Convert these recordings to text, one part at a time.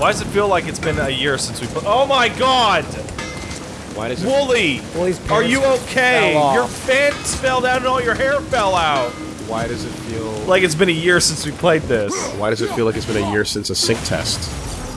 Why does it feel like it's been a year since we put? Oh my god! Why does it? Woolie! Woolie's Are you okay? Your pants fell down and all your hair fell out. Why does it feel? Like it's been a year since we played this. Why does it feel like it's been a year since a sync test?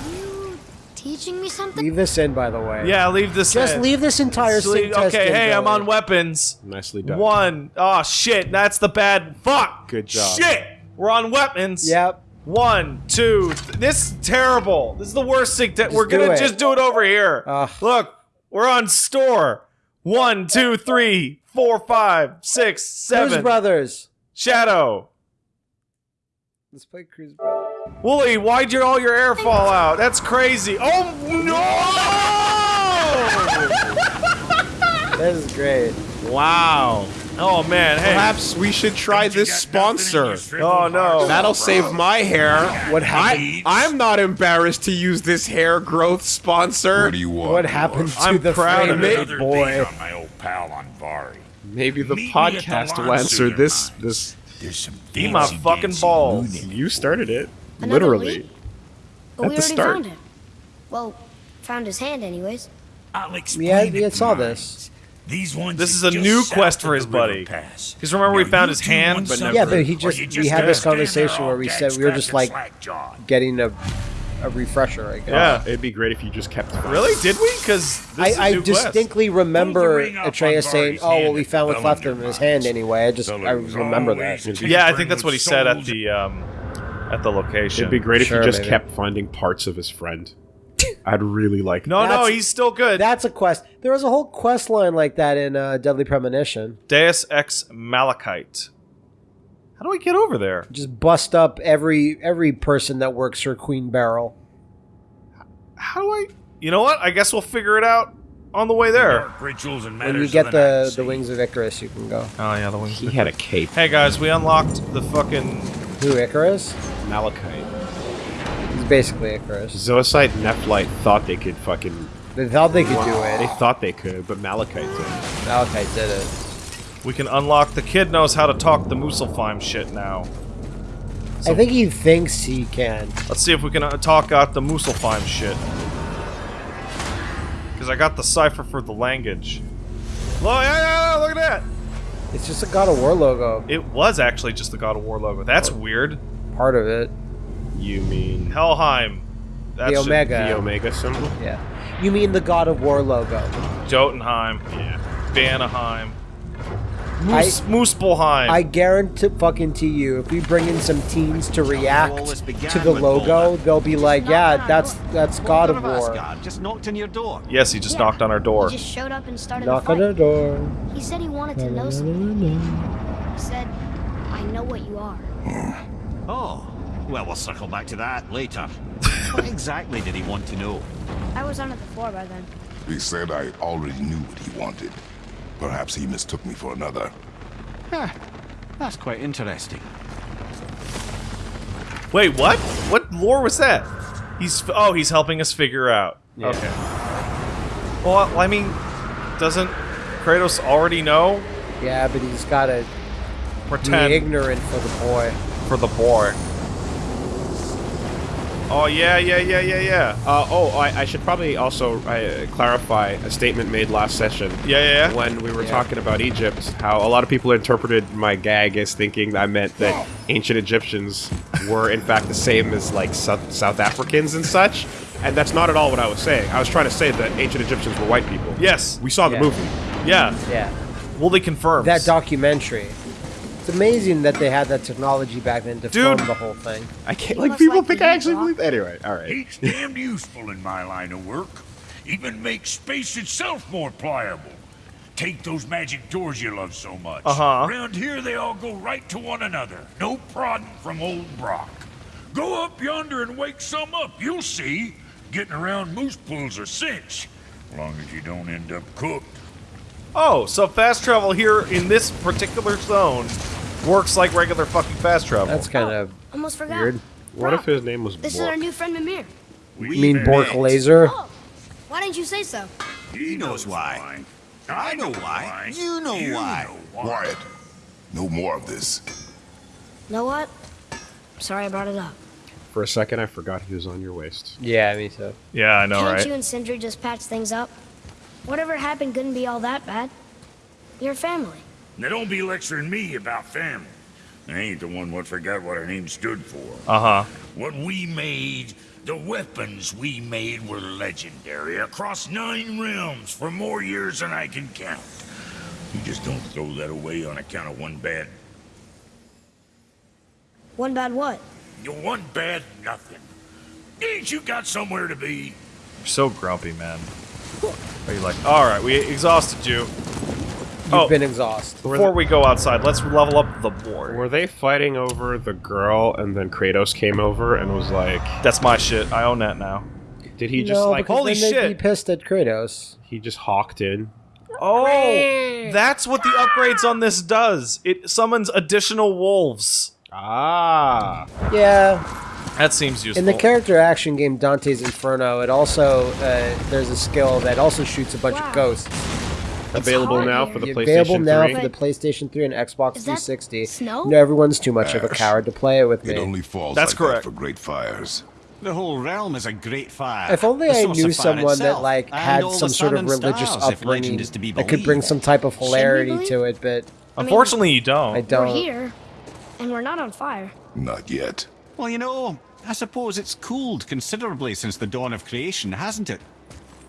You teaching me something? Leave this in, by the way. Yeah, leave this. Just in. leave this entire Just leave- sync test Okay, in, hey, I'm Billy. on weapons. Nicely done. One. Oh shit, that's the bad. Fuck. Good job. Shit, we're on weapons. Yep. One, two. Th- this is terrible. This is the worst thing. We're gonna just do it over here. Ugh. Look, we're on store. One, two, three, four, five, six, seven. Cruz seven. Brothers. Shadow. Let's play Cruz Brothers. Woolie, why'd your all your air fall out? That's crazy. Oh no! This is great. wow. Oh man, hey. Perhaps we should try this sponsor. Oh no. That'll save my hair. What happened? I, I'm not embarrassed to use this hair growth sponsor. What do you want? What happened to I'm the proud of frame it. it, boy? on my old pal on Vari. Maybe the Meet me the podcast will lawn answer this. This There's some Eat my fucking balls. moon you started it. Another Literally. lead? But At we the already start. found him. Well, found his hand anyways. I'll explain Yeah, it saw mine. this. These ones This is a new quest for his buddy. Because remember we found his hand? But something, Yeah, but he or just we had this conversation where we said we were just like- Getting a a refresher, I guess. Yeah. It'd be great if you just kept. Really? Did we? Because this is I, I new quest. distinctly remember Atreus saying, "Oh, well, we found the what's left of his hand anyway." I just I remember that. Yeah, I think that's what he said at the um at the location. It'd be great Sure, if you just maybe. kept finding parts of his friend. I'd really like. No, no, he's still good. That's a quest. There was a whole quest line like that in uh, Deadly Premonition. Deus Ex Malachite. How do I get over there? Just bust up every every person that works for Queen Beryl. How do I? You know what? I guess we'll figure it out on the way there. Dark rituals and When you get the, the the wings of Icarus, you can go. Oh yeah, the wings. He had a cape. Hey guys, we unlocked the fucking. Who Icarus? Malachite. He's basically Icarus. Zoisite and Nephrite thought they could fucking. They thought they could do it. They thought they could, but Malachite did. Malachite did it. We can unlock. The kid knows how to talk the Muspelheim shit now. I think he thinks he can. Let's see if we can uh, talk out the Muspelheim shit. Because I got the cipher for the language. Look, yeah, yeah, yeah, look at that! It's just a God of War logo. It was actually just the God of War logo. That's weird. Part of it. You mean Helheim. That The Omega. the Omega symbol? Yeah. You mean the God of War logo? Jotunheim. Yeah. Vanaheim. Moose, Muspelheim. I guarantee fucking to you, if we bring in some teens to react to the logo, they'll be like, "Yeah, that's that's God of War." Just knocked on your door. yes, he just Yeah. knocked on our door. He just showed up and started Knock on fight. the door. He said he wanted to know something. He said, "I know what you are." Oh, well, we'll circle back to that later. what exactly did he want to know? I was under the floor by then. He said I already knew what he wanted. Perhaps he mistook me for another. That's quite interesting. Wait, what? What lore was that? He's oh, he's helping us figure out. Yeah. Okay. Well, I mean, doesn't Kratos already know? Yeah, but he's got to be Pretend ignorant for the boy. for the boy. Oh yeah, yeah, yeah, yeah, yeah, Uh, oh, I, I should probably also uh, clarify a statement made last session. yeah, yeah. yeah. When we were Yeah. talking about Egypt, how a lot of people interpreted my gag as thinking I meant that ancient Egyptians were in fact the same as like South, South Africans and such, and that's not at all what I was saying. I was trying to say that ancient Egyptians were white people. Yes. We saw the Yeah. movie. Yeah. Yeah, Well, they confirmed. that documentary. It's amazing that they had that technology back then to Dude. film the whole thing. I can't like people like think I actually believe. Anyway, all right. It's damned useful in my line of work. Even makes space itself more pliable. Take those magic doors you love so much. Uh-huh. Around here, they all go right to one another. No prodding from old Brok. Go up yonder and wake some up. You'll see. Getting around moose pools are cinch. Long as you don't end up cooked. Oh, so fast travel here in this particular zone works like regular fucking fast travel. That's kind of oh, Almost forgot. weird. What if his name was This is our new friend Mimir. You mean Bork Laser? Oh, why didn't you say so? He knows why. I know why. You know why. Quiet. No more of this. Know what? Sorry I brought it up. For a second, I forgot he was on your waist. Yeah, me too. Yeah, I know, Can't right? you and Sindri just patch things up? Whatever happened couldn't be all that bad. You're family. Now don't be lecturing me about family. I ain't the one what forgot what our name stood for. Uh huh. What we made, the weapons we made were legendary across nine realms for more years than I can count. You just don't throw that away on account of one bad, One bad what? one bad nothing. Ain't you got somewhere to be? You're so grumpy, man. Are you like, all right, we exhausted you. You've Oh. been exhausted. Before we go outside, let's level up the board. Were they fighting over the girl, and then Kratos came over and was like, That's my shit. I own that now. "Did he just no, like holy then they'd be shit. pissed at Kratos. he just hawked in?" Oh, that's what the upgrades on this does. It summons additional wolves. Ah, Yeah, That seems useful. in the character action game Dante's Inferno, it also uh, there's a skill that also shoots a bunch Wow. of ghosts. Available hot now here. for the Available PlayStation now 3. for the PlayStation 3 and Xbox 360. snow? No, everyone's too much of a coward to play it with me. It only falls That's like correct. that for great fires. The whole realm is a great fire. If only The I knew of fire someone that like had some sort of religious stars, upbringing legend is to be that could bring some type of we hilarity to it, but Unfortunately, you don't. I don't. We're here, and we're not on fire. Not yet. Well, you know, I suppose it's cooled considerably since the dawn of creation, hasn't it?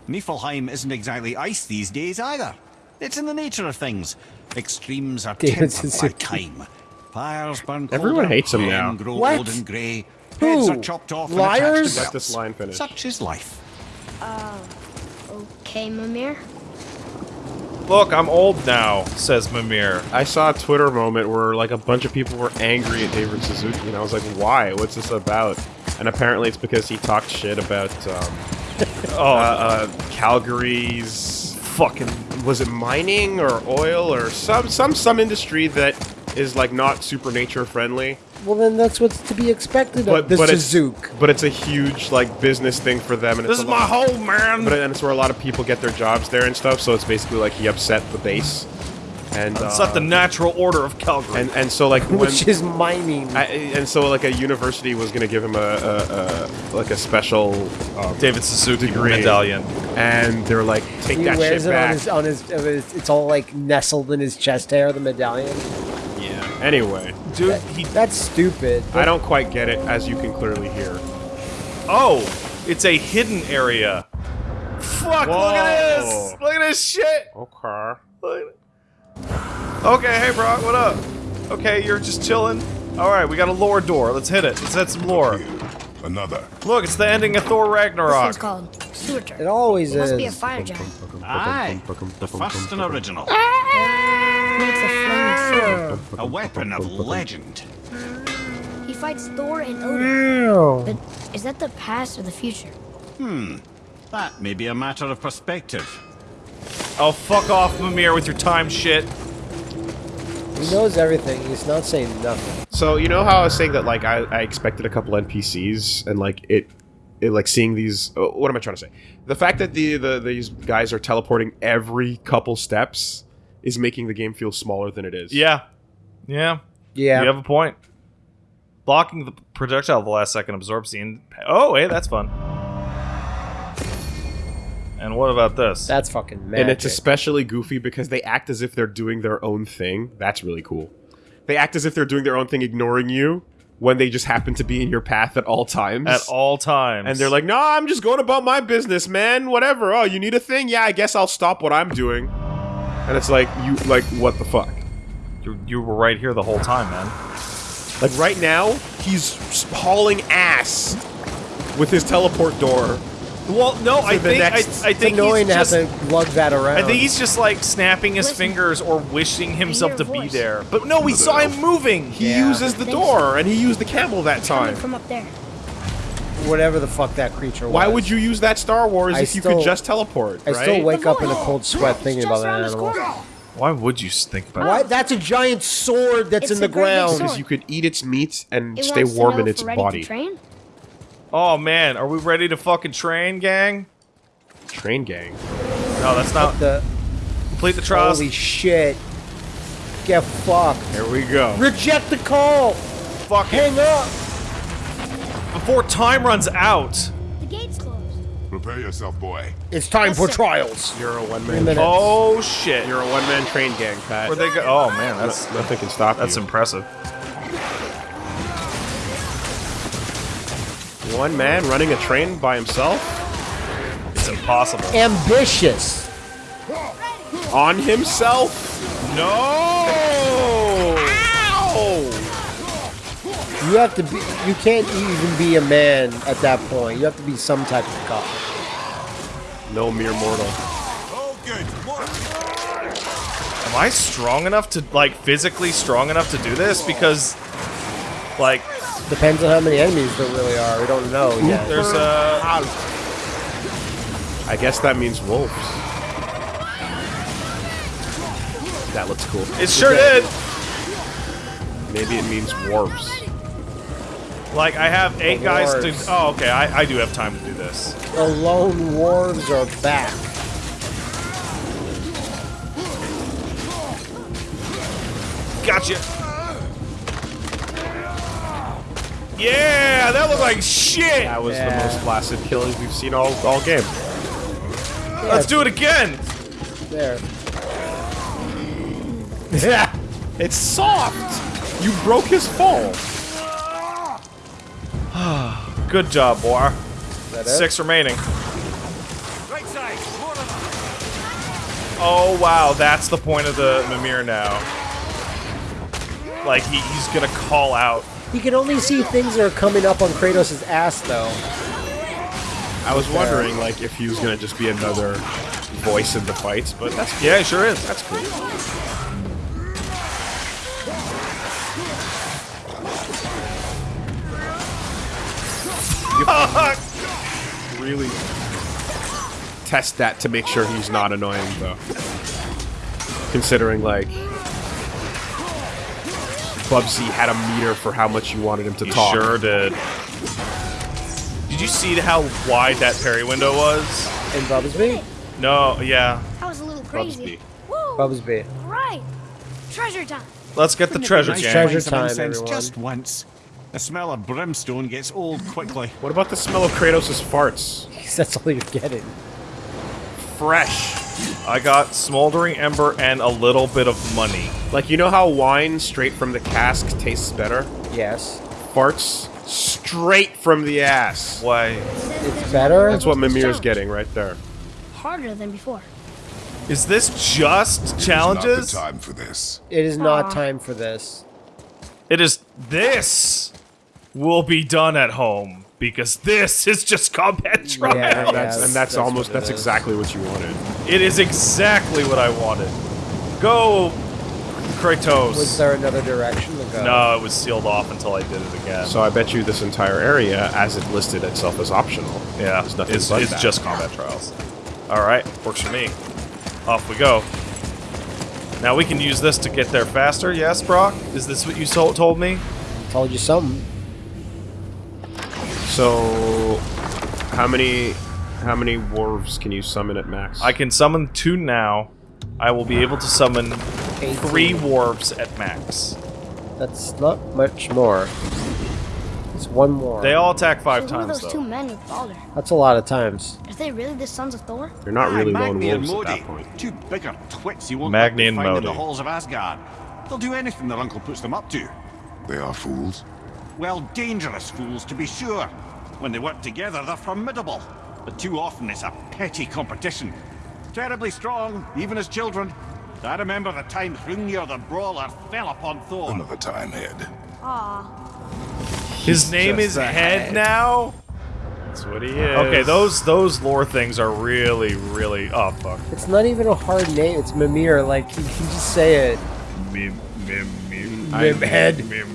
Niflheim isn't exactly ice these days either. It's in the nature of things. Extremes are tempered by time. Fires burn Everyone hates him now. grow What? old and grey. Who? Heads are chopped off Liars? to Let this line finish. Such is life. Okay, Mimir. Look, I'm old now, says Mimir. I saw a Twitter moment where like a bunch of people were angry at David Suzuki, and I was like, "Why? What's this about?" And apparently, it's because he talked shit about um, Oh, uh, uh, Calgary's fucking was it mining or oil or some some some industry that is like not super nature friendly. well, then that's what's to be expected But of the but Suzuki. it's but it's a huge like business thing for them, and this it's is my lot- home, man. But and it's where a lot of people get their jobs there and stuff. So it's basically like he upset the base, and It's uh, not the natural order of Calgary. and and so like when, Which is mining. I, and so like a university was gonna give him a, a, a like a special um, David Suzuki degree. medallion. and they're like take he that wears shit it on back. his, on his, of his. It's all like nestled in his chest hair, the medallion. yeah. Anyway, Dude, he. That's stupid. I don't quite get it, as you can clearly hear. Oh, it's a hidden area. Fuck, look at this! Look at this shit! Okay. Look at it. Okay, hey, Brok, what up? Okay, you're just chilling? Alright, we got a lore door. Let's hit it. Let's hit some lore. Another. Look, it's the ending of Thor This Ragnarok. one's called sewer turd. It always It must is. be a fire giant. Aye, the first and original. Makes a sword. A weapon of legend. He fights Thor and Odin. Ew. But is that the past or the future? Hmm. That may be a matter of perspective. Oh, fuck off, Mimir, with your time shit. He knows everything. He's not saying nothing. So you know how I was saying that like I, I expected a couple NPCs and like it, it like seeing these. uh, What am I trying to say? The fact that the, the these guys are teleporting every couple steps is making the game feel smaller than it is. Yeah. Yeah. Yeah. You have a point. Blocking the projectile at the last second absorbs the. In- oh, hey, that's fun. And what about this? That's fucking magic. And it's especially goofy because they act as if they're doing their own thing. That's really cool. They act as if they're doing their own thing, ignoring you when they just happen to be in your path at all times. At all times. And they're like, "No, I'm just going about my business, man. Whatever. Oh, you need a thing? Yeah, I guess I'll stop what I'm doing." And it's like, you like what the fuck? you, you were right here the whole time, man. Like right now, he's hauling ass with his teleport door. Well, no, I think I, next- I It's think annoying he's to just. have to lug that around. I think he's just like snapping his Listen. fingers or wishing himself your to be there. But no, we saw him moving. He Yeah. uses the Thanks. door, and he used the camel that Coming time. from up there. whatever the fuck that creature was. Why would you use that Star Wars I if you could just teleport? I right? still wake up in a cold sweat thinking about that animal. Why would you think about Why? That's a giant sword that's It's in the a great big ground. Because you could eat its meat and It stay warm in its we're ready body. To train? Oh man, are we ready to fucking train, gang? Train gang. No, that's not. The Complete the trials. holy shit. Get fucked. Here we go. Reject the call. Fuck it. Hang up. before time runs out. The gate's closed. Prepare yourself, boy. It's time Yes, for sir. trials. You're a one Three man. minutes. Oh shit. You're a one man train gang, Pat. Where they go? Oh man, that's nothing can stop that's you. impressive. One man running a train by himself It's impossible. Ambitious. on himself. No. You have to be. You can't even be a man at that point. You have to be some type of cop. No mere mortal. Oh, good. Am I strong enough to like physically strong enough to do this? Because like Depends on how many enemies there really are. We don't know yet. there's uh, a I guess that means wolves. That looks cool. it sure did. Maybe it means dwarves. Like I have eight guys to. Oh, okay. I, I do have time to do this. The lone dwarves are back. Gotcha. Yeah, that looked like shit. That was Yeah. the most flaccid killing we've seen all, all game. Let's do it again. There. Yeah! It's soft! You broke his fall. Good job, boy. that it? Six remaining. Right side, more of. Oh wow, that's the point of the Mimir now. Like he, he's gonna call out. You can only see things that are coming up on Kratos' ass, though. I was wondering, like, if he was gonna just be another voice in the fights, but that's Yeah, he sure is. that's cool. really test that to make sure he's not annoying, though. Considering, like, Bubsy had a meter for how much you wanted him to He talk. sure did. Did you see how wide that parry window was? In Bubsby? No, yeah. That was a little crazy. Bubsby. Woo! Bubsby. Right. Treasure time. Let's get the treasure Nice gang. Treasure to light some time, incense everyone. Just once. The smell of brimstone gets old quickly. What about the smell of Kratos' farts? That's all you're getting. Fresh. I got smoldering ember and a little bit of money. Like, you know how wine straight from the cask tastes better? Yes. Farts straight from the ass. Why? It's better? That's what Mimir's getting right there. Harder than before. Is this just challenges? It's Not the time for this. It is not Aw. time for this. It is this will be done at home because this is just combat trial. Yeah, And that's, yeah, and that's, that's almost what it that's is. exactly what you wanted. It is exactly what I wanted. Go, Kratos. Was there another direction to go? no, it was sealed off until I did it again. So I bet you this entire area, as it listed itself as optional, yeah, is nothing it's, but it's that. just combat trials. All right, works for me. Off we go. Now we can use this to get there faster. Yes, Brok. Is this what you so- told me? Told you something. So, how many how many dwarves can you summon at max? I can summon two now. I will be able to summon Eighteen. three dwarves at max. That's not much more. It's one more. They all attack five so times those though. two men with Baldur? That's a lot of times. Are they really the sons of Thor? They're not really Ah, lone Magni and wolves at Modi. that point. Two bigger twits you won't Magni and find in the halls of Asgard. They'll do anything their uncle puts them up to. They are fools. Well, dangerous fools to be sure. When they work together, they're formidable. But too often it's a petty competition. Terribly strong, even as children. I remember the time Hrungnir the Brawler fell upon Thor. Another time head. Aw. His name just is Head head. now. That's what he is. Okay, those those lore things are really, really. Oh uh, fuck. It's not even a hard name. It's Mimir. Like, you can just say it. Mim, mim, mim. Mimhead. Mim.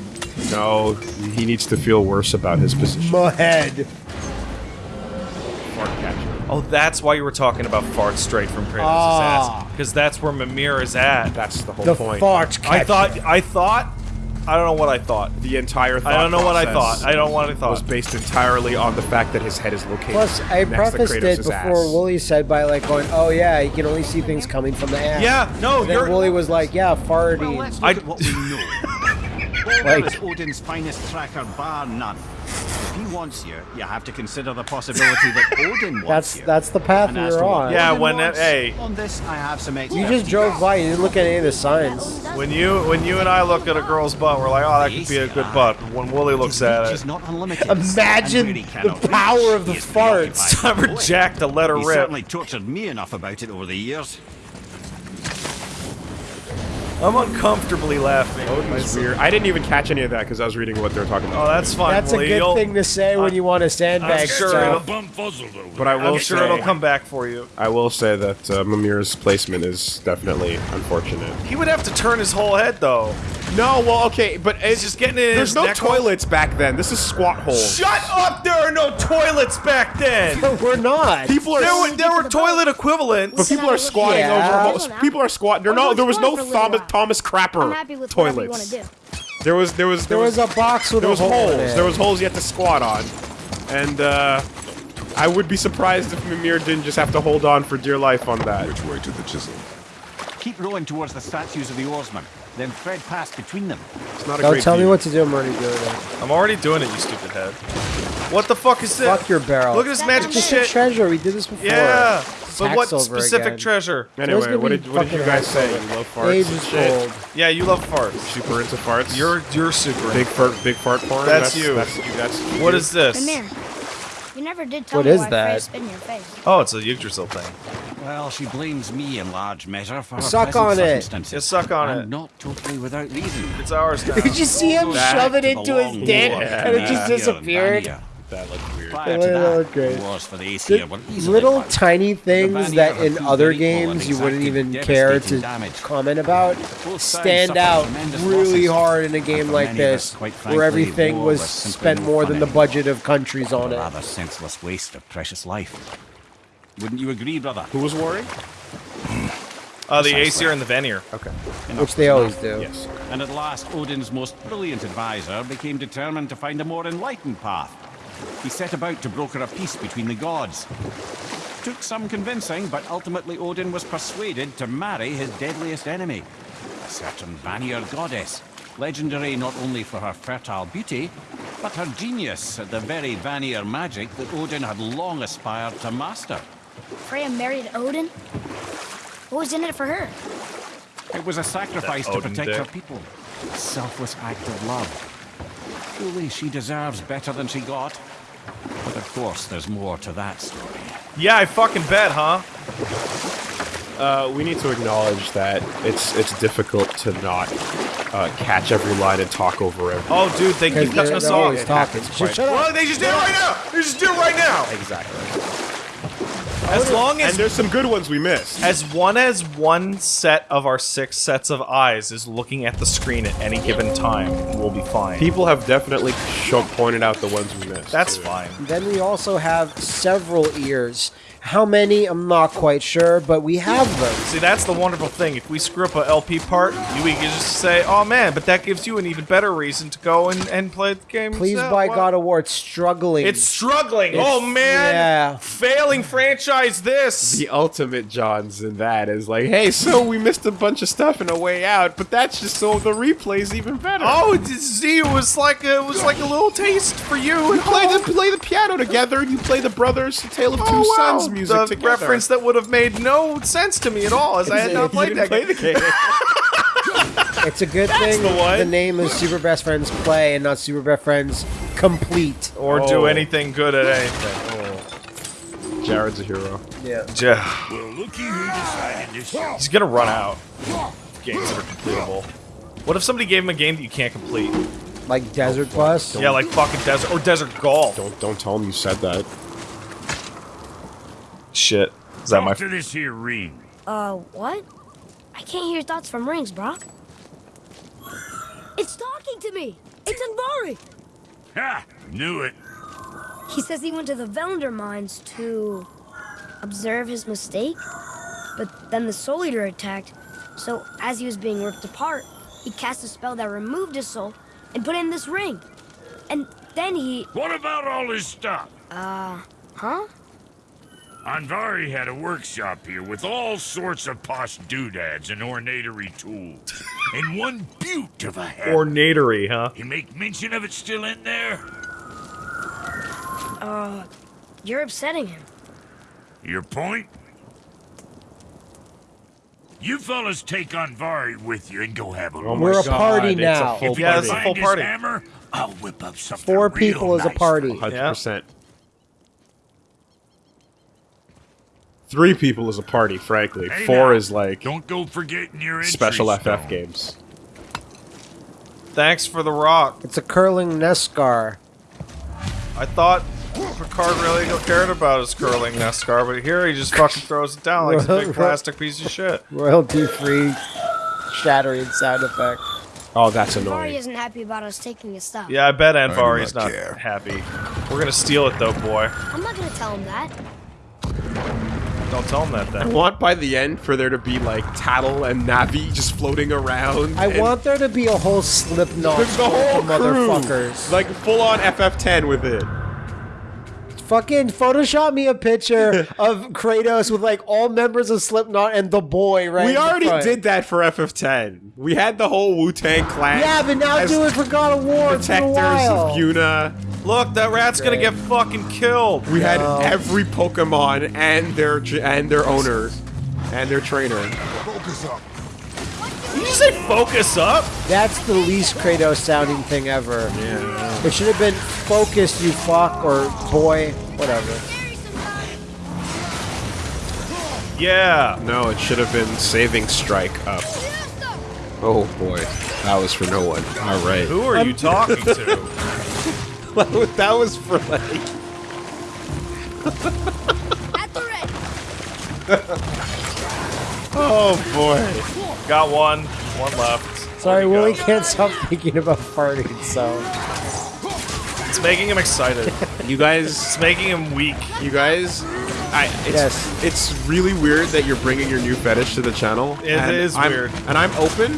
No, he needs to feel worse about his position. Mahead. Fart catcher. Oh, that's why you were talking about fart straight from Kratos' Ah. ass. Because that's where Mimir is at. That's the whole The point. fart I catcher. thought. I thought. I don't know what I thought. The entire thought I don't know what I thought. I don't know what I thought. was based entirely on the fact that his head is located Plus, I next prefaced to it before ass. Woolie said by like going, "Oh yeah, you can only see things coming from the ass." Yeah, no, And then you're. Woolie was like, "Yeah, Well, farty." let's look I- at what we know. Like- Odin's finest tracker bar none. If he wants you, you have to consider the possibility that Odin wants That's you. that's the path And we as were on. Yeah, Odin when that- hey. On this, I have some You just drove by. You didn't look at any of the signs. When you when you and I look at a girl's butt, we're like, oh, that could be a good butt. But when Woolie looks at His reach is it, not unlimited. Imagine And where he the power of the he is farts. preoccupied time for with the Jack to let her He rip. certainly tortured me enough about it over the years. I'm uncomfortably laughing. That's weird. I didn't even catch any of that because I was reading what they were talking about. Oh, that's fine. That's a good thing to say when you want to sandbag I'm sure stuff. it'll- Bumfuzzled But I will I'm sure say- it'll come back for you. I will say that uh, Mimir's placement is definitely unfortunate. He would have to turn his whole head though. No, well, okay, but it's just getting in There's his no neck hole? toilets back then. This is squat holes. Shut up! There are no toilets back then. We're not. People are. There were there were the toilet equivalents. but people are squatting Yeah. over. Ho- people are squatting. There no. There was no explore for a little Thomas. Thomas Crapper I'm happy with whatever you want to do. There was there was There was a box with there a was hole holes. in. There was holes you had to squat on, and uh, I would be surprised if Mimir didn't just have to hold on for dear life on that. Which way to the chisel? Keep rowing towards the statues of the oarsmen, then thread past between them. It's not a Don't great tell me what to do. I'm already doing it. I'm already doing it, you stupid head. What the fuck is this? Fuck your barrel. Look at this That magic comes Just shit. treasure. We did this before. Yeah, It's but what specific again. treasure? Anyway, gonna what did, what did you guys say? Hacksilver. You love farts Age is shit? gold. Yeah, you love farts. Super into farts. You're you're super. big fart, big fart porn. That's you. That's you. That's you. What is this? Mimir, you never did tell What me is why that? Freya spit in your face. Oh, it's a Yggdrasil thing. Well, she blames me in large measure for her Suck present on it. circumstances. Yeah, suck on and it. not totally without reason. It's ours now. Did you see him Back shove it into his long dick war and it just disappeared? That looked weird. Prior It to that, looked great. the wars for the The Aesir little won. tiny things Vanir that in other games you wouldn't even care to damage. comment about stand out really hard in a game like many us, this, quite where everything was was spent more than the budget of countries on A it. rather senseless waste of precious life. Wouldn't you agree, brother? Who was warring? Uh, the Aesir and the Vanir. Okay. Which they always do. Yes. And at last, Odin's most brilliant advisor became determined to find a more enlightened path. He set about to broker a peace between the gods. Took some convincing, but ultimately Odin was persuaded to marry his deadliest enemy, a certain Vanir goddess, legendary not only for her fertile beauty, but her genius at the very Vanir magic that Odin had long aspired to master. Freya married Odin? What was in it for her? It was a sacrifice to Odin protect her people. Selfless act of love. Truly, she deserves better than she got. But of course, there's more to that story. Yeah, I fucking bet, huh? Uh, we need to acknowledge that it's it's difficult to not uh, catch every line and talk over every. Oh, dude, they Because keep they're, cutting us they're off. talking. Shut, shut up. Well, they just did it right now. They just did it right now. Exactly. As long as And as there's some good ones we missed. as one as one set of our six sets of eyes is looking at the screen at any given time, we'll be fine. People have definitely pointed out the ones we missed. That's too. fine. Then we also have several ears. How many? I'm not quite sure, but we have them. See, that's the wonderful thing. If we screw up a LP part, you we can just say, "Oh man," but that gives you an even better reason to go and, and play the game. Please yourself. by Wow. God of War, it's struggling. It's struggling. Oh, it's- oh man, yeah. failing franchise. This. The ultimate Johns in that is like, hey, so we missed a bunch of stuff in a way out, but that's just so the replay's even better. Oh, it- see, it was like a, it was like a little taste for you. we play the play the piano together, and you play the Brothers the Tale of Two Oh, wow. Sons music the together. reference that would have made no sense to me at all, as I had not You played didn't that play game. the game. It's a good thing the one. name is Super Best Friends Play and not Super Best Friends Complete. or Oh. do anything good at anything. Oh. Jared's a hero. Yeah. Yeah. Well, looky who decided to show. He's gonna run out. Games are completable. What if somebody gave him a game that you can't complete? Like Desert Bus. Yeah, like fucking desert or desert golf. Don't don't tell him you said that. Shit. Is that my? Talk this here ring. Uh, what? I can't hear thoughts from rings, Brok. It's talking to me! It's Andvari! Ha! Knew it. He says he went to the Velander mines to observe his mistake, but then the Soul Eater attacked. So as he was being ripped apart, he cast a spell that removed his soul and put in this ring. And then he, What about all his stuff? uh, huh? Andvari had a workshop here with all sorts of posh doodads and ornatory tools. and one beaut of a hat. Ornatory, huh? You make mention of it still in there? Uh, you're upsetting him. Your point? You fellas take Andvari with you and go have a Oh look. my We're a God, party it's a now. full If you Yeah, can it's a find full his party. hammer, I'll whip up something Four real people is a nice party. for you. Three people is a party, frankly. Hey, Four now, is like Don't go forgetting your entry special FF stone. games. Thanks for the rock. It's a curling Nescar. I thought Picard really cared about his curling Nescar, but here he just fucking throws it down like it's a big plastic piece of shit. Royalty free shattering sound effect. Oh, that's annoying. annoying. isn't happy about us taking his stuff. Yeah, I bet do Andvari's not not happy. We're gonna steal it though, boy. I'm not gonna tell him that. Don't tell him that I want by the end for there to be like Tatl and Navi just floating around. I want there to be a whole Slipknot the, the whole of crew, motherfuckers. like full on FF10 with it. Fucking Photoshop me a picture of Kratos with like all members of Slipknot and the boy right. we in the already front. did that for FF10. We had the whole Wu Tang clan. Yeah, but now as do it for God of War. It's a protectors while. of Yuna. Look, that rat's gonna get fucking killed. We had No. every Pokemon and their and their owner and their trainer. Focus up. Did you just say focus up? That's the least Kratos sounding thing ever. Yeah. It should have been focused, you fuck, or boy, whatever. Yeah. No, it should have been saving strike up. Oh boy, that was for no one. All right, Who are you talking to? that was for like. At the ready. Oh boy. Got one. One left. Sorry, There you Woolie go. can't stop thinking about farting, so. It's making him excited. You guys, It's making him weak. you guys. I, it's, Yes. it's really weird that you're bringing your new fetish to the channel. It is I'm- weird. and I'm open.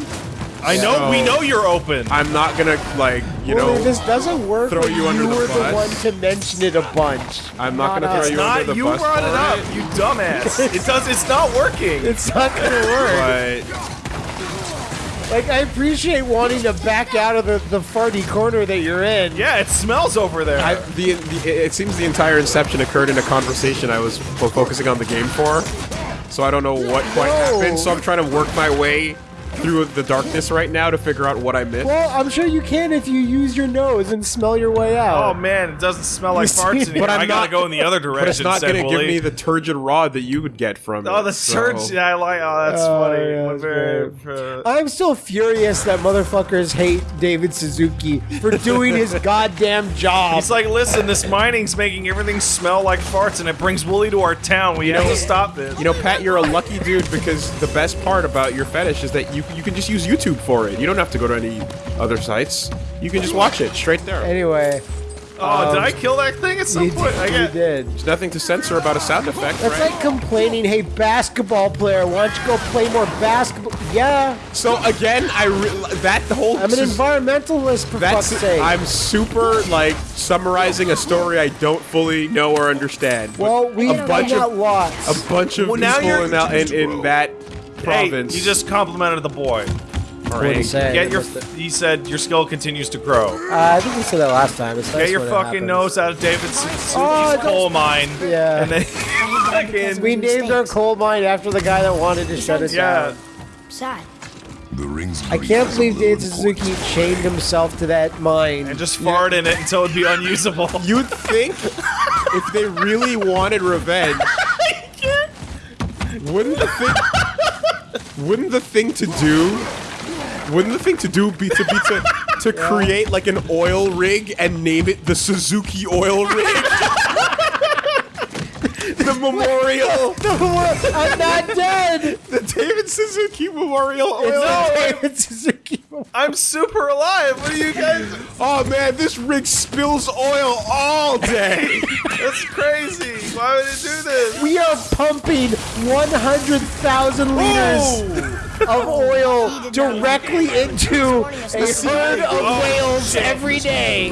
I know. So- we know you're open. I'm not gonna like you Woolie, know. this doesn't work throw when you under the were bus. the one to mention it a bunch. I'm not gonna us. throw you not under the you bus brought it up, it. you dumbass. it does. It's not working. It's not gonna work. But Like, I appreciate wanting to back out of the, the farty corner that you're in. yeah, it smells over there. I, the, the it seems the entire inception occurred in a conversation I was focusing on the game for. So I don't know what quite No. happened. So I'm trying to work my way through the darkness right now to figure out what I missed. Well, I'm sure you can if you use your nose and smell your way out. oh man, it doesn't smell like farts in here. But I'm I gotta not- go in the other direction. but it's not going to give me the turgid rod that you would get from Oh, it. the so- Yeah, I like. Oh, that's Oh, funny. yeah, that's very- I'm still furious that motherfuckers hate David Suzuki for doing his goddamn job. He's like, listen, this mining's making everything smell like farts, and it brings Woolie to our town. We have to stop this. You know, Pat, you're a lucky dude because the best part about your fetish is that you you can just use YouTube for it. You don't have to go to any other sites. You can just watch it straight there. anyway, oh, did um, I kill that thing at some you, point? I did, you get. did. There's nothing to censor about a sound effect, That's right? like complaining, hey, basketball player, why don't you go play more basketball? Yeah, so again, I re- that whole I'm an environmentalist, for That's fuck's sake. I'm super like summarizing a story I don't fully know or understand. well, we've a done bunch that of lots. a bunch of Well, now people you're- in, in, in that Hey, province. you just complimented the boy. are What did he say? Get your. I missed it. He said your skill continues to grow. Uh, I think we said that last time. It's nice Get your fucking nose out of David Suzuki's Oh, coal mine. Yeah. And then fucking. We named our coal mine after the guy that wanted to shut us Yeah. down. Sad. The rings. I can't believe David Suzuki chained himself to that mine. And just fart in it until it'd be unusable. You'd think if they really wanted revenge, wouldn't the thing wouldn't the thing to do wouldn't the thing to do be to be to to create like an oil rig and name it the Suzuki oil rig? the memorial I'm not dead. the David Suzuki Memorial Oil It's Rig. David Suzuki. I'm super alive. What are you guys? Oh man, this rig spills oil all day. That's crazy. Why would it do this? We are pumping 100,000 liters of oil directly into a herd of whales oh, every day.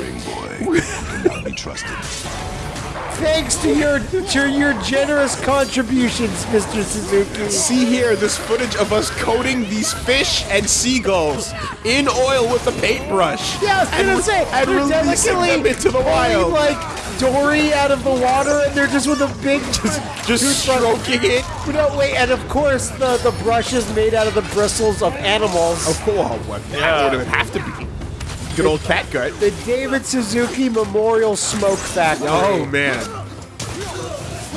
Boy, cannot be trusted. Thanks to your to your generous contributions, Mr. Suzuki. See here, this footage of us coating these fish and seagulls in oil with a paintbrush. Yeah, I was and, gonna say, and releasing them into the wild. like Dory out of the water, and they're just with a big just Just stroking it. No, wait, and of course the the brush is made out of the bristles of animals. Of course, what? Yeah. What would have to be? Good old cat gut. The David Suzuki Memorial Smoke Factory. Oh man.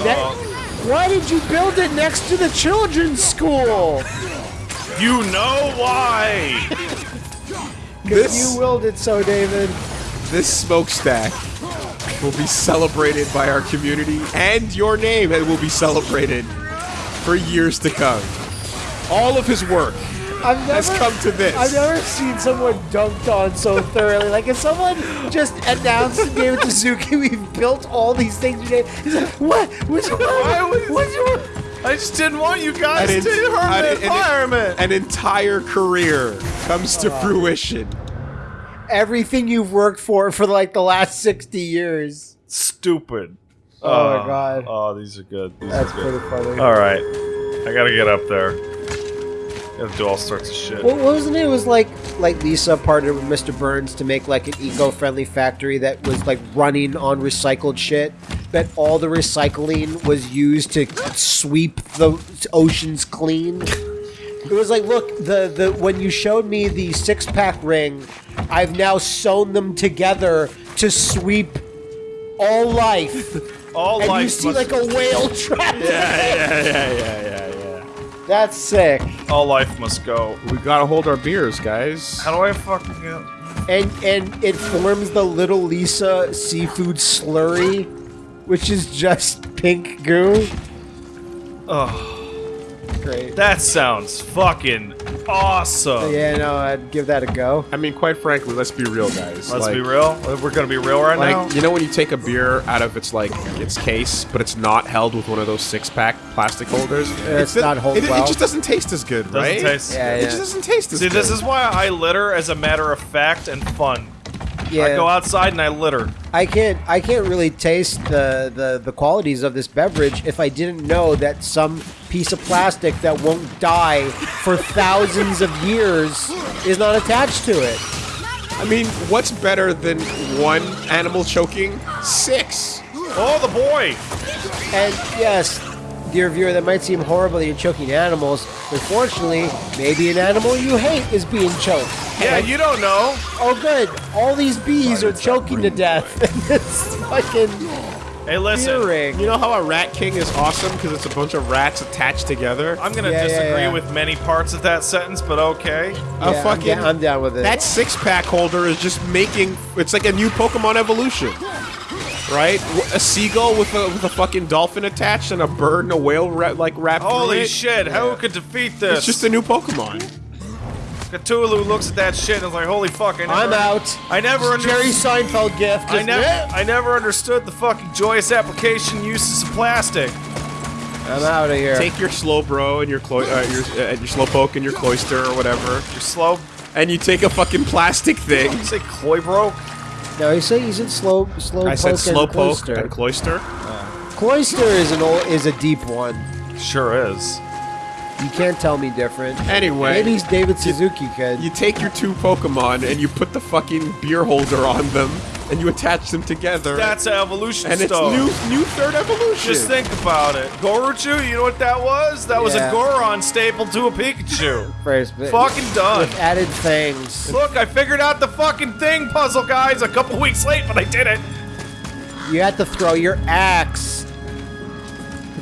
That- why did you build it next to the children's school? You know why? Because you willed it so, David. This smokestack will be celebrated by our community, and your name will be celebrated for years to come. All of his work I've never, has come to this. I've never seen someone dunked on so thoroughly. Like if someone just announced to David Suzuki, we've built all these things today. He's like, what? What's wrong? What's wrong? I just didn't want you guys An to en- hurt an- the environment. An entire career comes to uh, fruition. Everything you've worked for for like the last sixty years. Stupid. Oh my uh, God. Oh, these are good. These That's are good. pretty funny. All right, I gotta get up there. Gotta do all sorts of shit. What wasn't it? It was like like Lisa partnered with Mr. Burns to make like an eco-friendly factory that was like running on recycled shit. But all the recycling was used to sweep the oceans clean. It was like, look, the the when you showed me the six-pack ring, I've now sewn them together to sweep all life. all and you life see must, like a whale trapped. Yeah, yeah, yeah, yeah, yeah. That's sick. all life must go. We gotta hold our beers, guys. How do I fucking get? and and it forms the little Lisa seafood slurry, which is just pink goo. Oh, Great. that sounds fucking awesome. Yeah, no, I'd give that a go. I mean, quite frankly, let's be real, guys. Let's Like- be real. We're gonna be real right now. Like you know when you take a beer out of its like its case, but it's not held with one of those six pack plastic holders. it's not hold it, well. It just doesn't taste as good, Doesn't right? taste- Yeah, It yeah. just doesn't taste as See, good. this is why I litter as a matter of fact and fun. Yeah, I go outside and I litter. I can't I can't really taste the, the the qualities of this beverage if I didn't know that some piece of plastic that won't die for thousands of years is not attached to it. I mean, what's better than one animal choking? Six. Oh, the boy! And yes, dear viewer, that might seem horrible that you're choking animals. Unfortunately, maybe an animal you hate is being choked. Yeah, you don't know. Oh, good. All these bees are choking to death in this fucking Hey, listen. beer ring. You know how a rat king is awesome because it's a bunch of rats attached together. I'm gonna Yeah, yeah, disagree yeah. with many parts of that sentence, but okay. a Yeah, I'm fucking I'm down with it. that six pack holder is just making it's like a new Pokemon evolution. Right? A seagull with a with a fucking dolphin attached and a bird and a whale ra- like wrapped Holy it. shit! Who could defeat this? It's just a new Pokemon. Cthulhu looks at that shit and is like, "Holy fuck!" I never, I'm out. I never Jerry Seinfeld gift. I Just, never, eh, I never understood the fucking joyous application uses of plastic. I'm out of here. Take your Slowbro and your clo- uh, your uh, your Slowpoke and your Cloyster or whatever, You're slow. and you take a fucking plastic thing. You say Cloy bro? no, he said he's in slow, slow I poke said slow and poke Cloyster. and Cloyster. Cloyster is an old, is a deep one. Sure is. You can't tell me different. Anyway, Maybe he's David Suzuki kid. you take your two Pokemon and you put the fucking beer holder on them, and you attach them together. That's an evolution and it's stone. new new third evolution. Just think about it. Goruchu, you know what that was? That was Yeah. a Goron stapled to a Pikachu. First, Fucking done. with added things. Look, I figured out the fucking thing puzzle, guys, a couple weeks late, but I did it. You had to throw your axe.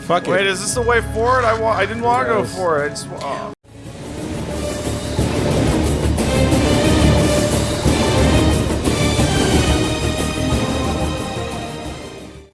Fuck it. Wait, is this the way forward? I want. I didn't want to go Yes. for it. I just. wa- oh.